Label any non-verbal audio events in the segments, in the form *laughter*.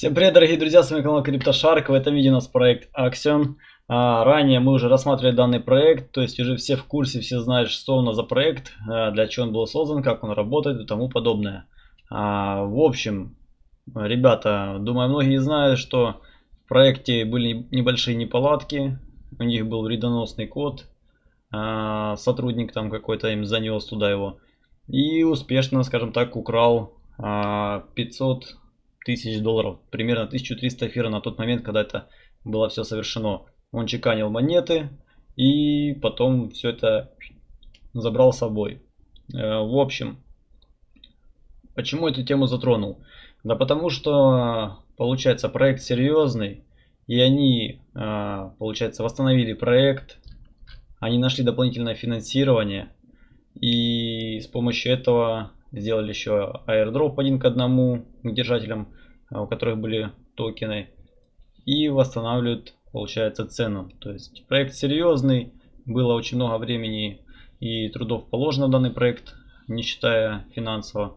Всем привет, дорогие друзья, с вами канал CryptoShark. В этом видео у нас проект Axion. А, ранее мы уже рассматривали данный проект, то есть уже все в курсе, все знают, что у нас за проект, а, для чего он был создан, как он работает и тому подобное. А, в общем, ребята, думаю, многие знают, что в проекте были небольшие неполадки, у них был вредоносный код, а, сотрудник там какой-то им занес туда его и успешно, скажем так, украл 500 а, тысяч долларов, примерно 1300 эфира на тот момент, когда это было все совершено. Он чеканил монеты и потом все это забрал с собой. Э, в общем, почему эту тему затронул? Да потому что, получается, проект серьезный, и они, э, получается, восстановили проект, они нашли дополнительное финансирование, и с помощью этого сделали еще airdrop один к одному к держателям, а, у которых были токены. И восстанавливают, получается, цену. То есть проект серьезный, было очень много времени и трудов положено в данный проект, не считая финансово,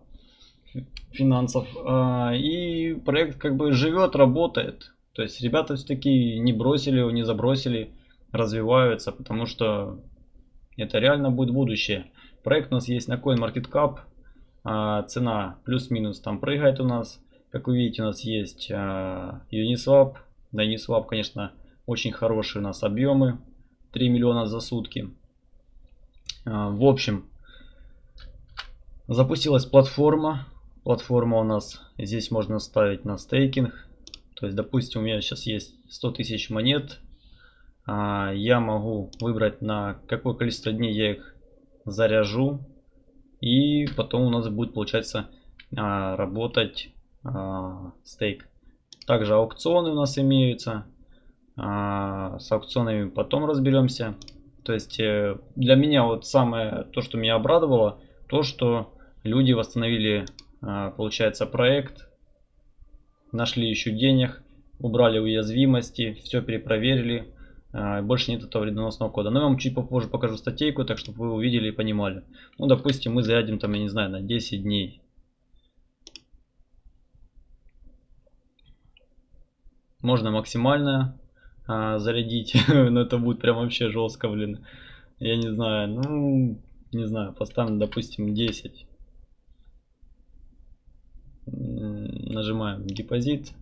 финансов. А, и проект как бы живет, работает. То есть ребята все-таки не бросили его, не забросили, развиваются, потому что это реально будет будущее. Проект у нас есть на CoinMarketCap. А, цена плюс-минус там прыгает у нас. Как вы видите, у нас есть а, Uniswap. Да, Uniswap, конечно, очень хорошие у нас объемы. 3 миллиона за сутки. А, в общем, запустилась платформа. Платформа у нас здесь можно ставить на стейкинг. То есть, допустим, у меня сейчас есть 100 тысяч монет. Я могу выбрать на какое количество дней я их заряжу. И потом у нас будет, получается, а, работать а, стейк. Также аукционы у нас имеются. А, с аукционами потом разберемся. То есть э, для меня вот самое то, что меня обрадовало, то, что люди восстановили, получается, проект, нашли еще денег, убрали уязвимости, все перепроверили, больше нет этого вредоносного кода. Но я вам чуть попозже покажу статейку, так чтобы вы увидели и понимали. Ну, допустим, мы зарядим там, я не знаю, на 10 дней. Можно максимально а, зарядить, *laughs* но это будет прям вообще жестко, блин. Я не знаю, ну, не знаю, поставим, допустим, 10. Нажимаем депозит.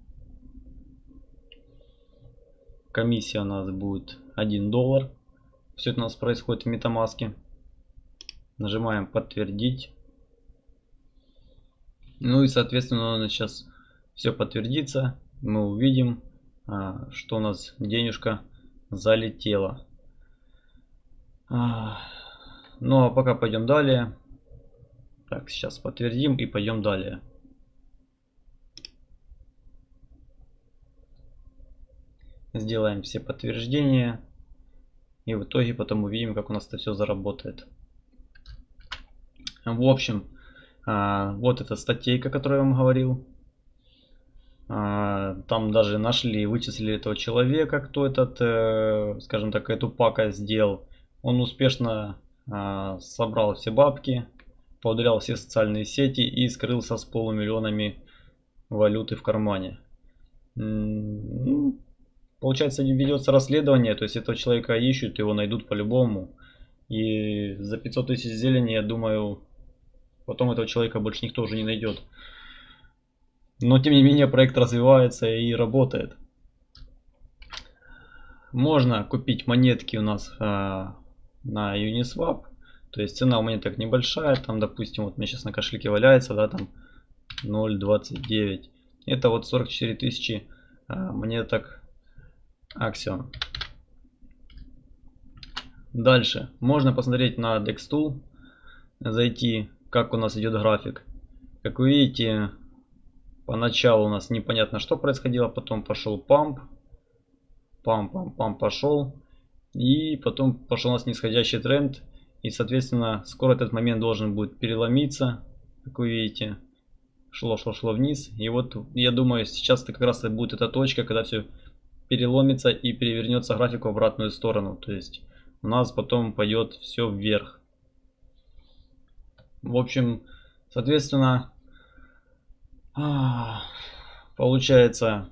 Комиссия у нас будет 1 доллар. Все это у нас происходит в MetaMask. Нажимаем подтвердить. Ну и соответственно у нас сейчас все подтвердится. Мы увидим, а, что у нас денежка залетела. А, ну а пока пойдем далее. Так, сейчас подтвердим и пойдем далее. Сделаем все подтверждения. И в итоге потом увидим, как у нас это все заработает. В общем, а, вот эта статейка, о которой я вам говорил. А, там даже нашли, вычислили этого человека, кто этот, э, скажем так, эту пакость сделал. Он успешно а, собрал все бабки, поударял все социальные сети и скрылся с полумиллионами валюты в кармане. Ну, Получается, ведется расследование, то есть этого человека ищут, его найдут по-любому. И за 500 тысяч зелени, я думаю, потом этого человека больше никто уже не найдет. Но тем не менее проект развивается и работает. Можно купить монетки у нас а, на Uniswap. То есть цена у монеток небольшая. Там, допустим, вот меня сейчас на кошельке валяется, да, там 0.29. Это вот 44 тысячи а, монеток Axion. Дальше. Можно посмотреть на DexTool. Зайти, как у нас идет график. Как вы видите, поначалу у нас непонятно, что происходило. Потом пошел памп. Памп, памп, памп пошел. И потом пошел у нас нисходящий тренд. И, соответственно, скоро этот момент должен будет переломиться. Как вы видите, шло, шло, шло вниз. И вот, я думаю, сейчас это как раз будет эта точка, когда все переломится и перевернется график в обратную сторону. То есть у нас потом пойдет все вверх. В общем, соответственно, по Получается,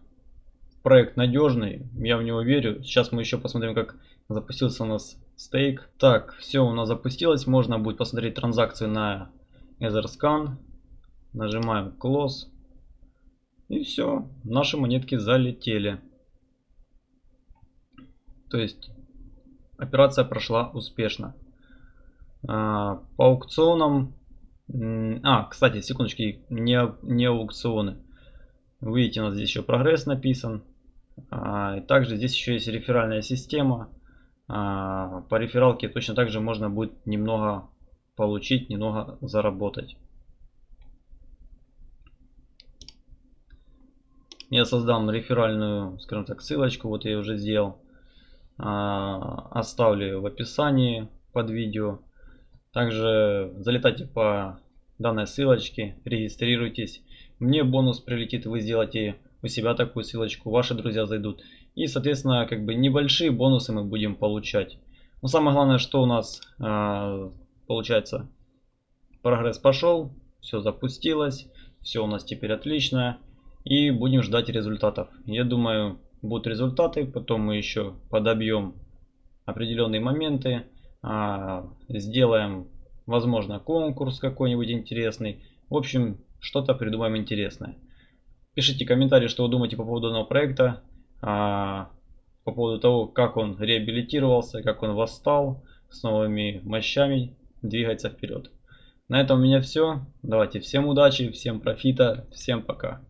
проект надежный, я в него верю. Сейчас мы еще посмотрим, как запустился у нас стейк. Так, все у нас запустилось. Можно будет посмотреть транзакцию на EtherScan. Нажимаем Close. И все, наши монетки залетели. То есть операция прошла успешно. А, по аукционам... А, кстати, секундочки, не, не аукционы. Видите, у нас здесь еще прогресс написан. А, также здесь еще есть реферальная система. А, по рефералке точно так же можно будет немного получить, немного заработать. Я создам реферальную, скажем так, ссылочку. Вот я уже сделал. А, оставлю в описании под видео. Также залетайте по данной ссылочке, регистрируйтесь. Мне бонус прилетит, вы сделаете у себя такую ссылочку, ваши друзья зайдут. И, соответственно, как бы небольшие бонусы мы будем получать. Но самое главное, что у нас э, получается, прогресс пошел, все запустилось, все у нас теперь отлично. И будем ждать результатов. Я думаю, будут результаты, потом мы еще подобьем определенные моменты, э, сделаем, возможно, конкурс какой-нибудь интересный. В общем, что-то придумаем интересное. Пишите комментарии, что вы думаете по поводу данного проекта, а, по поводу того, как он реабилитировался, как он восстал с новыми мощами, двигается вперед. На этом у меня все. Давайте всем удачи, всем профита, всем пока.